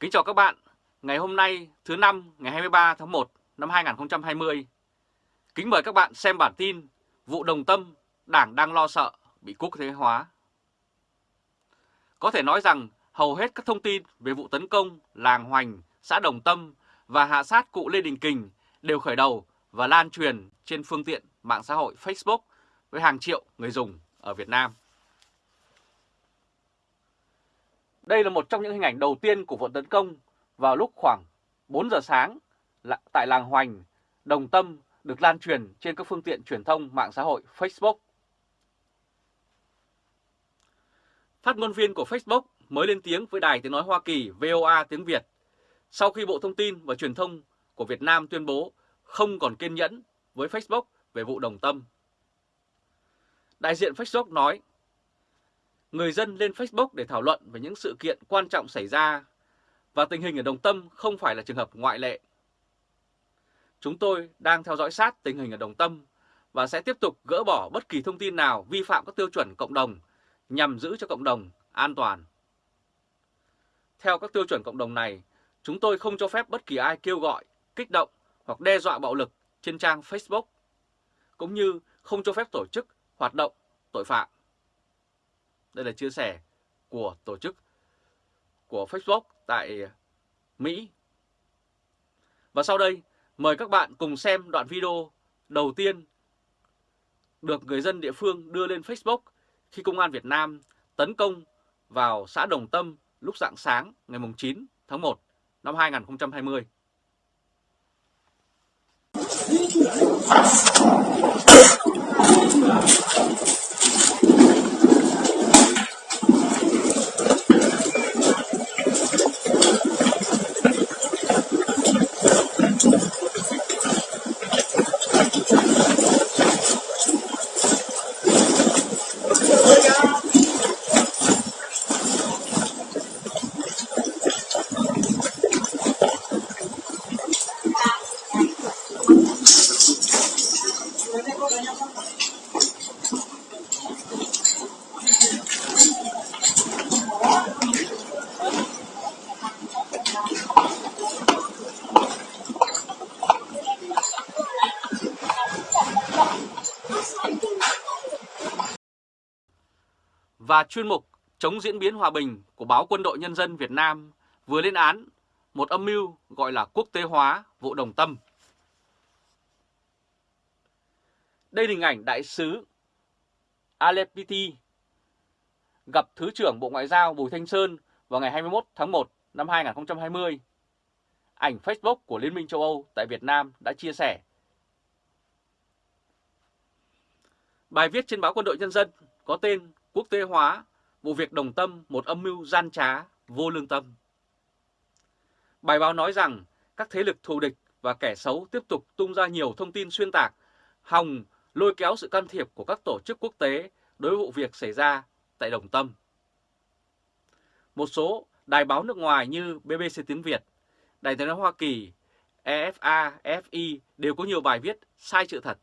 Kính chào các bạn, ngày hôm nay thứ năm ngày 23 tháng 1 năm 2020. Kính mời các bạn xem bản tin Vụ Đồng Tâm, Đảng đang lo sợ bị quốc tế hóa. Có thể nói rằng hầu hết các thông tin về vụ tấn công làng Hoành, xã Đồng Tâm và hạ sát cụ Lê Đình Kình đều khởi đầu và lan truyền trên phương tiện mạng xã hội Facebook với hàng triệu người dùng ở Việt Nam. Đây là một trong những hình ảnh đầu tiên của vụ tấn công vào lúc khoảng 4 giờ sáng tại làng Hoành, Đồng Tâm được lan truyền trên các phương tiện truyền thông mạng xã hội Facebook. Phát ngôn viên của Facebook mới lên tiếng với Đài Tiếng Nói Hoa Kỳ VOA tiếng Việt sau khi Bộ Thông tin và Truyền thông của Việt Nam tuyên bố không còn kiên nhẫn với Facebook về vụ đồng tâm. Đại diện Facebook nói, người dân lên Facebook để thảo luận về những sự kiện quan trọng xảy ra và tình hình ở Đồng Tâm không phải là trường hợp ngoại lệ. Chúng tôi đang theo dõi sát tình hình ở Đồng Tâm và sẽ tiếp tục gỡ bỏ bất kỳ thông tin nào vi phạm các tiêu chuẩn cộng đồng nhằm giữ cho cộng đồng an toàn. Theo các tiêu chuẩn cộng đồng này, chúng tôi không cho phép bất kỳ ai kêu gọi, kích động hoặc đe dọa bạo lực trên trang Facebook, cũng như không cho phép tổ chức hoạt động tội phạm. Đây là chia sẻ của tổ chức của Facebook tại Mỹ. Và sau đây, mời các bạn cùng xem đoạn video đầu tiên được người dân địa phương đưa lên Facebook khi Công an Việt Nam tấn công vào xã Đồng Tâm lúc rạng sáng ngày 9 tháng 1 năm 2020. Và chuyên mục chống diễn biến hòa bình của báo Quân đội Nhân dân Việt Nam vừa lên án một âm mưu gọi là quốc tế hóa vụ đồng tâm. Đây là hình ảnh đại sứ Alepiti gặp Thứ trưởng Bộ Ngoại giao Bùi Thanh Sơn vào ngày 21 tháng 1 năm 2020. Ảnh Facebook của Liên minh châu Âu tại Việt Nam đã chia sẻ. Bài viết trên báo Quân đội Nhân dân có tên quốc tế hóa vụ việc đồng tâm một âm mưu gian trá, vô lương tâm. Bài báo nói rằng các thế lực thù địch và kẻ xấu tiếp tục tung ra nhiều thông tin xuyên tạc, hòng lôi kéo sự can thiệp của các tổ chức quốc tế đối với vụ việc xảy ra tại Đồng Tâm. Một số đài báo nước ngoài như BBC Tiếng Việt, Đài tiếng nói Hoa Kỳ, EFA, FI đều có nhiều bài viết sai sự thật.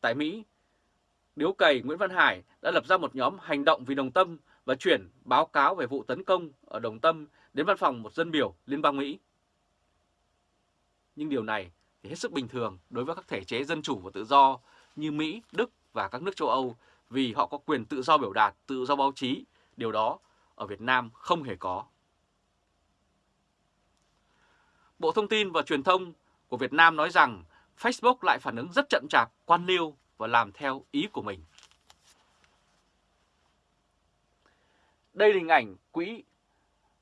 Tại Mỹ, Điếu cày Nguyễn Văn Hải đã lập ra một nhóm hành động vì đồng tâm và chuyển báo cáo về vụ tấn công ở Đồng Tâm đến văn phòng một dân biểu Liên bang Mỹ. Nhưng điều này thì hết sức bình thường đối với các thể chế dân chủ và tự do như Mỹ, Đức và các nước châu Âu vì họ có quyền tự do biểu đạt, tự do báo chí. Điều đó ở Việt Nam không hề có. Bộ Thông tin và Truyền thông của Việt Nam nói rằng Facebook lại phản ứng rất chậm chạp, quan liêu và làm theo ý của mình. Đây là hình ảnh quỹ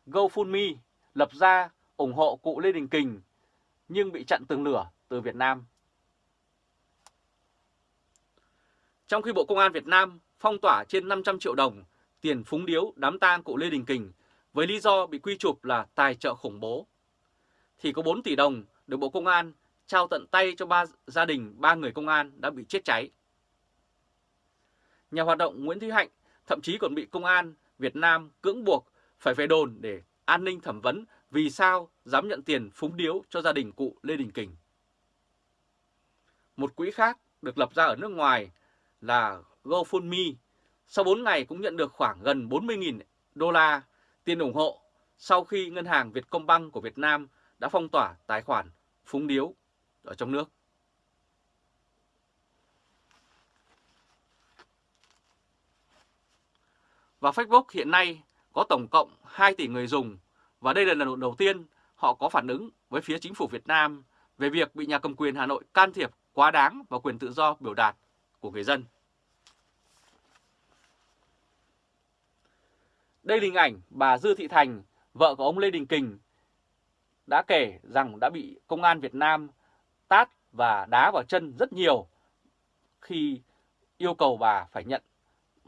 GoFundMe lập ra ủng hộ cụ Lê Đình Kình nhưng bị chặn tường lửa từ Việt Nam. Trong khi Bộ Công an Việt Nam phong tỏa trên 500 triệu đồng tiền phúng điếu đám tang cụ Lê Đình Kình với lý do bị quy chụp là tài trợ khủng bố, thì có 4 tỷ đồng được Bộ Công an trao tận tay cho ba gia đình, ba người công an đã bị chết cháy. Nhà hoạt động Nguyễn Thúy Hạnh thậm chí còn bị công an Việt Nam cưỡng buộc phải về đồn để an ninh thẩm vấn vì sao dám nhận tiền phúng điếu cho gia đình cụ Lê Đình Kình. Một quỹ khác được lập ra ở nước ngoài là GoFundMe, sau 4 ngày cũng nhận được khoảng gần 40.000 đô la tiền ủng hộ sau khi ngân hàng Vietcombank của Việt Nam đã phong tỏa tài khoản phúng điếu ở trong nước. Và Facebook hiện nay có tổng cộng 2 tỷ người dùng và đây là lần đầu tiên họ có phản ứng với phía chính phủ Việt Nam về việc bị nhà cầm quyền Hà Nội can thiệp quá đáng vào quyền tự do biểu đạt của người dân. Đây là hình ảnh bà Dư Thị Thành, vợ của ông Lê Đình Kình, đã kể rằng đã bị công an Việt Nam tát và đá vào chân rất nhiều khi yêu cầu bà phải nhận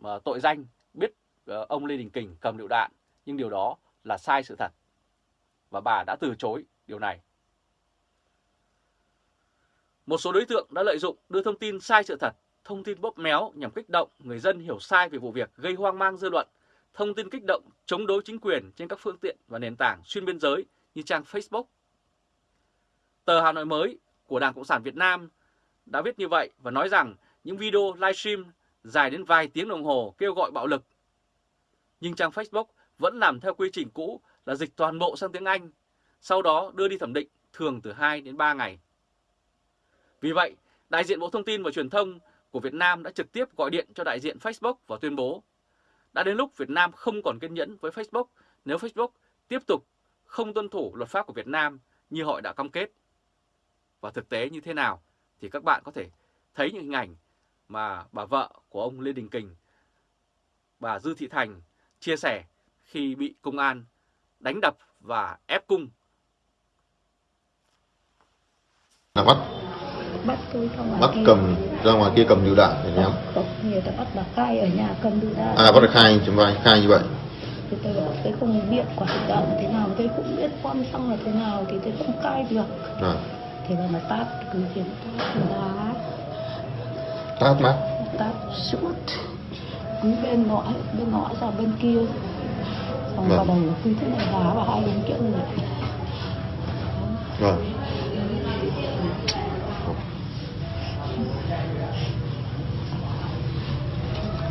ờ, tội danh biết ờ, ông Lê Đình Kình cầm lựu đạn, nhưng điều đó là sai sự thật. Và bà đã từ chối điều này. Một số đối tượng đã lợi dụng đưa thông tin sai sự thật, thông tin bóp méo nhằm kích động người dân hiểu sai về vụ việc gây hoang mang dư luận, thông tin kích động chống đối chính quyền trên các phương tiện và nền tảng xuyên biên giới như trang Facebook. Tờ Hà Nội mới của Đảng Cộng sản Việt Nam đã viết như vậy và nói rằng những video livestream dài đến vài tiếng đồng hồ kêu gọi bạo lực. Nhưng trang Facebook vẫn làm theo quy trình cũ là dịch toàn bộ sang tiếng Anh, sau đó đưa đi thẩm định thường từ 2 đến 3 ngày. Vì vậy, đại diện Bộ Thông tin và Truyền thông của Việt Nam đã trực tiếp gọi điện cho đại diện Facebook và tuyên bố đã đến lúc Việt Nam không còn kiên nhẫn với Facebook nếu Facebook tiếp tục không tuân thủ luật pháp của Việt Nam như họ đã cam kết. Và thực tế như thế nào thì các bạn có thể thấy những hình ảnh mà bà vợ của ông Lê Đình Kình, bà Dư Thị Thành chia sẻ khi bị công an đánh đập và ép cung. Là bắt. Bắt tôi ra ngoài bắt kia. cầm ra ngoài kia cầm lựu đạn để ném người ta bắt bà khai ở nhà cầm lựu đạn. À bắt được khai chúng vai khai như vậy. Thì tôi bảo tôi không biết quả thực đạn là thế nào tôi cũng biết bom xăng là thế nào thì tôi không khai được. À, thì bà mà tát cứ khiến tát đá tát mắt tát suốt. Cứ bên ngõ bên ngõ ra bên kia. Xong Vâng. vào đầu cứ thế này đá vào hai bên kia người. Vâng.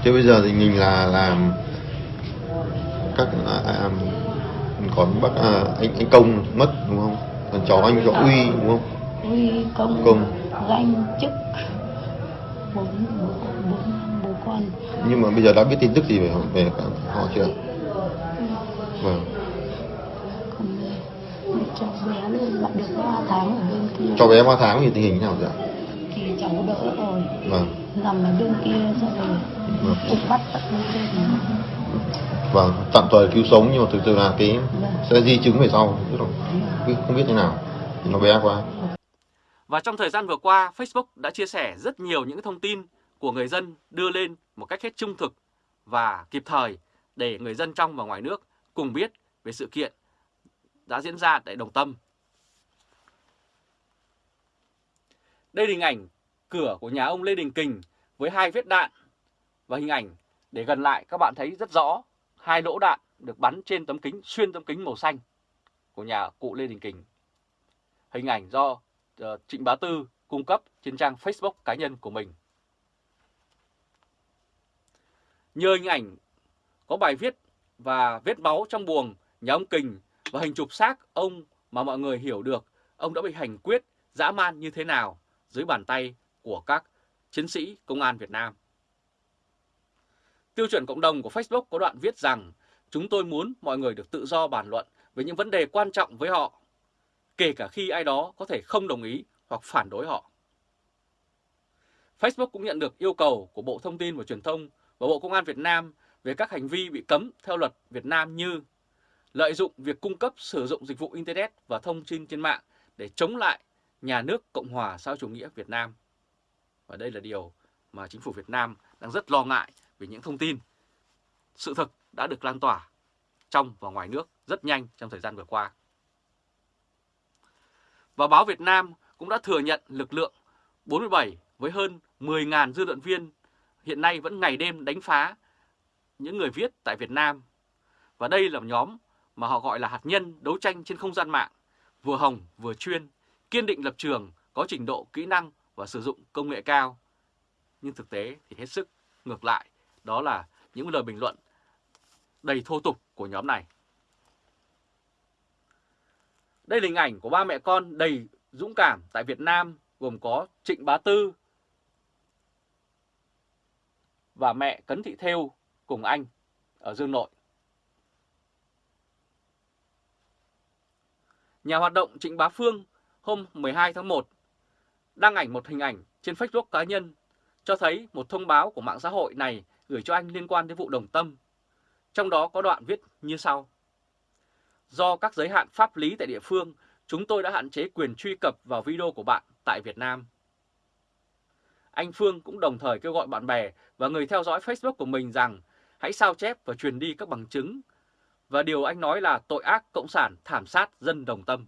Thế bây giờ thì mình là làm các à, à, còn bác à, anh anh công mất đúng không? Còn cháu anh cháu uy đúng không uy công, Công. danh chức bốn bố bốn bố con nhưng mà bây giờ đã biết tin tức gì về về họ chưa? Vâng. còn cháu bé luôn lại được 3 tháng ở bên kia. Cho bé 3 tháng thì tình hình thế nào ạ? thì cháu đỡ rồi. Vâng. Nằm ở bên kia xong rồi vâng. cũng bắt tận bên kia vâng tạm thời cứu sống nhưng mà thực sự là cái Vâng. sẽ di chứng về sau là không- không biết thế nào. Nó bé quá và trong thời gian vừa qua, Facebook đã chia sẻ rất nhiều những thông tin của người dân đưa lên một cách hết trung thực và kịp thời để người dân trong và ngoài nước cùng biết về sự kiện đã diễn ra tại Đồng Tâm. Đây là hình ảnh cửa của nhà ông Lê Đình Kình với hai vết đạn và hình ảnh để gần lại các bạn thấy rất rõ hai lỗ đạn được bắn trên tấm kính xuyên tấm kính màu xanh của nhà cụ Lê Đình Kình. Hình ảnh do Ờ, Trịnh Bá Tư cung cấp trên trang Facebook cá nhân của mình. Nhờ hình ảnh có bài viết và vết máu trong buồng nhà ông Kình và hình chụp xác ông mà mọi người hiểu được ông đã bị hành quyết dã man như thế nào dưới bàn tay của các chiến sĩ công an Việt Nam. Tiêu chuẩn cộng đồng của Facebook có đoạn viết rằng chúng tôi muốn mọi người được tự do bàn luận về những vấn đề quan trọng với họ, kể cả khi ai đó có thể không đồng ý hoặc phản đối họ. Facebook cũng nhận được yêu cầu của Bộ Thông tin và Truyền thông và Bộ Công an Việt Nam về các hành vi bị cấm theo luật Việt Nam như lợi dụng việc cung cấp, sử dụng dịch vụ Internet và thông tin trên mạng để chống lại nhà nước Cộng hòa xã hội chủ nghĩa Việt Nam. Và đây là điều mà chính phủ Việt Nam đang rất lo ngại về những thông tin, sự thực đã được lan tỏa trong và ngoài nước rất nhanh trong thời gian vừa qua. Và báo Việt Nam cũng đã thừa nhận lực lượng 47 với hơn 10.000 dư luận viên hiện nay vẫn ngày đêm đánh phá những người viết tại Việt Nam. Và đây là một nhóm mà họ gọi là hạt nhân đấu tranh trên không gian mạng, vừa hồng vừa chuyên, kiên định lập trường, có trình độ kỹ năng và sử dụng công nghệ cao. Nhưng thực tế thì hết sức ngược lại, đó là những lời bình luận đầy thô tục của nhóm này. Đây là hình ảnh của ba mẹ con đầy dũng cảm tại Việt Nam, gồm có Trịnh Bá Tư và mẹ Cấn Thị Thêu cùng anh ở Dương Nội. Nhà hoạt động Trịnh Bá Phương hôm 12 tháng 1 đăng ảnh một hình ảnh trên Facebook cá nhân cho thấy một thông báo của mạng xã hội này gửi cho anh liên quan đến vụ đồng tâm. Trong đó có đoạn viết như sau. Do các giới hạn pháp lý tại địa phương, chúng tôi đã hạn chế quyền truy cập vào video của bạn tại Việt Nam. Anh Phương cũng đồng thời kêu gọi bạn bè và người theo dõi Facebook của mình rằng hãy sao chép và truyền đi các bằng chứng. Và điều anh nói là tội ác cộng sản thảm sát dân đồng tâm.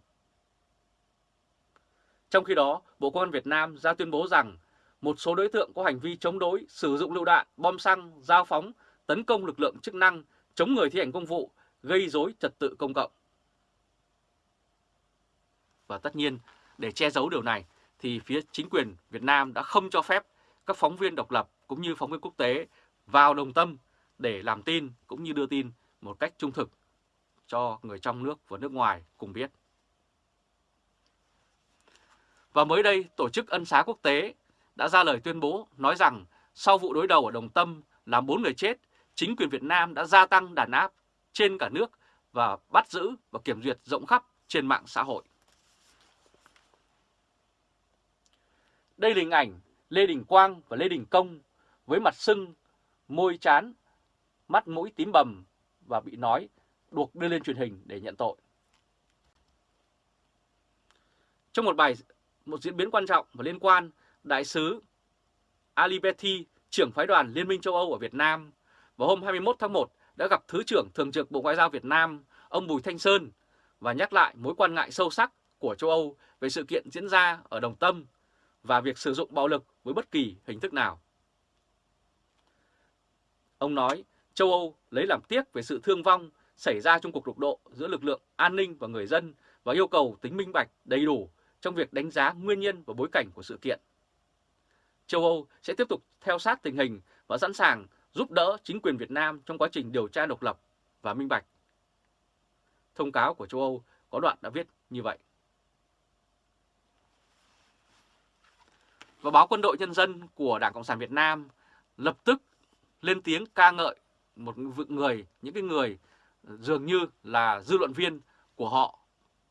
Trong khi đó, Bộ Công an Việt Nam ra tuyên bố rằng một số đối tượng có hành vi chống đối, sử dụng lựu đạn, bom xăng, giao phóng, tấn công lực lượng chức năng, chống người thi hành công vụ, gây dối trật tự công cộng. Và tất nhiên, để che giấu điều này, thì phía chính quyền Việt Nam đã không cho phép các phóng viên độc lập cũng như phóng viên quốc tế vào đồng tâm để làm tin cũng như đưa tin một cách trung thực cho người trong nước và nước ngoài cùng biết. Và mới đây, Tổ chức Ân xá Quốc tế đã ra lời tuyên bố nói rằng sau vụ đối đầu ở Đồng Tâm làm 4 người chết, chính quyền Việt Nam đã gia tăng đàn áp trên cả nước và bắt giữ và kiểm duyệt rộng khắp trên mạng xã hội. Đây là hình ảnh Lê Đình Quang và Lê Đình Công với mặt sưng, môi chán, mắt mũi tím bầm và bị nói buộc đưa lên truyền hình để nhận tội. Trong một bài một diễn biến quan trọng và liên quan, Đại sứ Ali Betty, trưởng phái đoàn Liên minh châu Âu ở Việt Nam, vào hôm 21 tháng 1 đã gặp Thứ trưởng Thường trực Bộ Ngoại giao Việt Nam, ông Bùi Thanh Sơn, và nhắc lại mối quan ngại sâu sắc của châu Âu về sự kiện diễn ra ở Đồng Tâm và việc sử dụng bạo lực với bất kỳ hình thức nào. Ông nói châu Âu lấy làm tiếc về sự thương vong xảy ra trong cuộc đụng độ giữa lực lượng an ninh và người dân và yêu cầu tính minh bạch đầy đủ trong việc đánh giá nguyên nhân và bối cảnh của sự kiện. Châu Âu sẽ tiếp tục theo sát tình hình và sẵn sàng giúp đỡ chính quyền Việt Nam trong quá trình điều tra độc lập và minh bạch. Thông cáo của châu Âu có đoạn đã viết như vậy. Và báo Quân đội Nhân dân của Đảng Cộng sản Việt Nam lập tức lên tiếng ca ngợi một người, những cái người dường như là dư luận viên của họ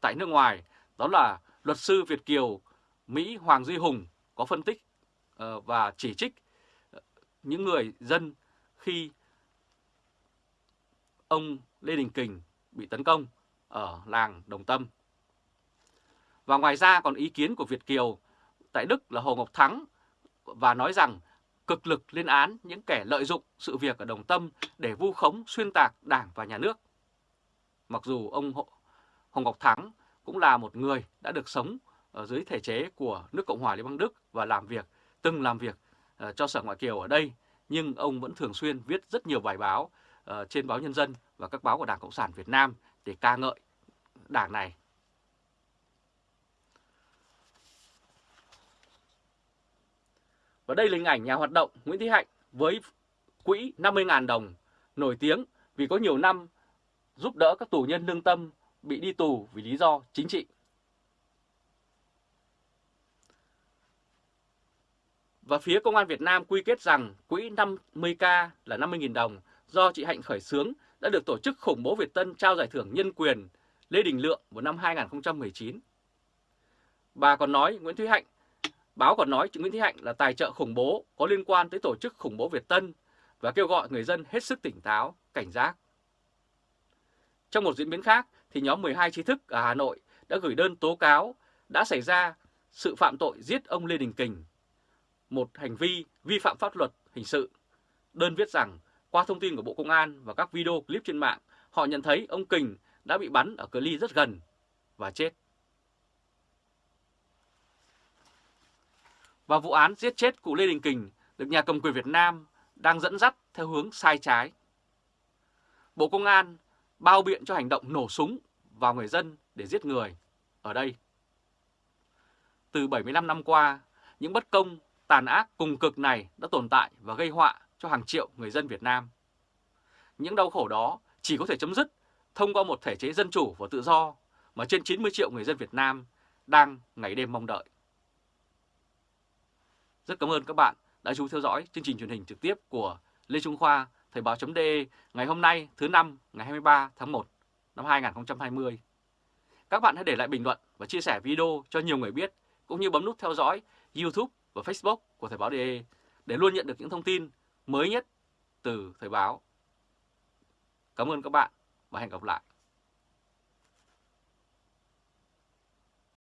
tại nước ngoài, đó là luật sư Việt Kiều Mỹ Hoàng Duy Hùng có phân tích ờ, và chỉ trích ờ, những người dân khi ông Lê Đình Kình bị tấn công ở làng Đồng Tâm. Và ngoài ra còn ý kiến của Việt Kiều tại Đức là Hồ Ngọc Thắng và nói rằng cực lực lên án những kẻ lợi dụng sự việc ở Đồng Tâm để vu khống xuyên tạc Đảng và Nhà nước. Mặc dù ông Hồ Ngọc Thắng cũng là một người đã được sống ở dưới thể chế của nước Cộng hòa Liên bang Đức và làm việc, từng làm việc ờ, cho Sở Ngoại kiều ở đây, nhưng ông vẫn thường xuyên viết rất nhiều bài báo uh, trên báo Nhân dân và các báo của Đảng Cộng sản Việt Nam để ca ngợi đảng này. Và đây là hình ảnh nhà hoạt động Nguyễn Thị Hạnh với quỹ 50.000 đồng, nổi tiếng vì có nhiều năm giúp đỡ các tù nhân lương tâm bị đi tù vì lý do chính trị. Và phía Công an Việt Nam quy kết rằng quỹ 50K là 50.000 đồng do chị Hạnh khởi xướng đã được tổ chức khủng bố Việt Tân trao giải thưởng nhân quyền Lê Đình Lượng vào năm 2019. Bà còn nói Nguyễn Thúy Hạnh, báo còn nói chị Nguyễn Thúy Hạnh là tài trợ khủng bố có liên quan tới tổ chức khủng bố Việt Tân và kêu gọi người dân hết sức tỉnh táo, cảnh giác. Trong một diễn biến khác, thì nhóm 12 trí thức ở Hà Nội đã gửi đơn tố cáo đã xảy ra sự phạm tội giết ông Lê Đình Kình, một hành vi vi phạm pháp luật hình sự. Đơn viết rằng qua thông tin của Bộ Công an và các video clip trên mạng, họ nhận thấy ông Kình đã bị bắn ở cự ly rất gần và chết. Và vụ án giết chết cụ Lê Đình Kình được nhà cầm quyền Việt Nam đang dẫn dắt theo hướng sai trái. Bộ Công an bao biện cho hành động nổ súng vào người dân để giết người ở đây. Từ 75 năm qua, những bất công, tàn ác cùng cực này đã tồn tại và gây họa cho hàng triệu người dân Việt Nam. Những đau khổ đó chỉ có thể chấm dứt thông qua một thể chế dân chủ và tự do, mà trên 90 triệu người dân Việt Nam đang ngày đêm mong đợi. Rất cảm ơn các bạn đã chú theo dõi chương trình truyền hình trực tiếp của Lê Trung Khoa, Thời báo.de ngày hôm nay thứ năm ngày 23 tháng 1 năm 2020. Các bạn hãy để lại bình luận và chia sẻ video cho nhiều người biết, cũng như bấm nút theo dõi YouTube và Facebook của Thời báo.de để luôn nhận được những thông tin mới nhất từ Thời báo. Cảm ơn các bạn và hẹn gặp lại.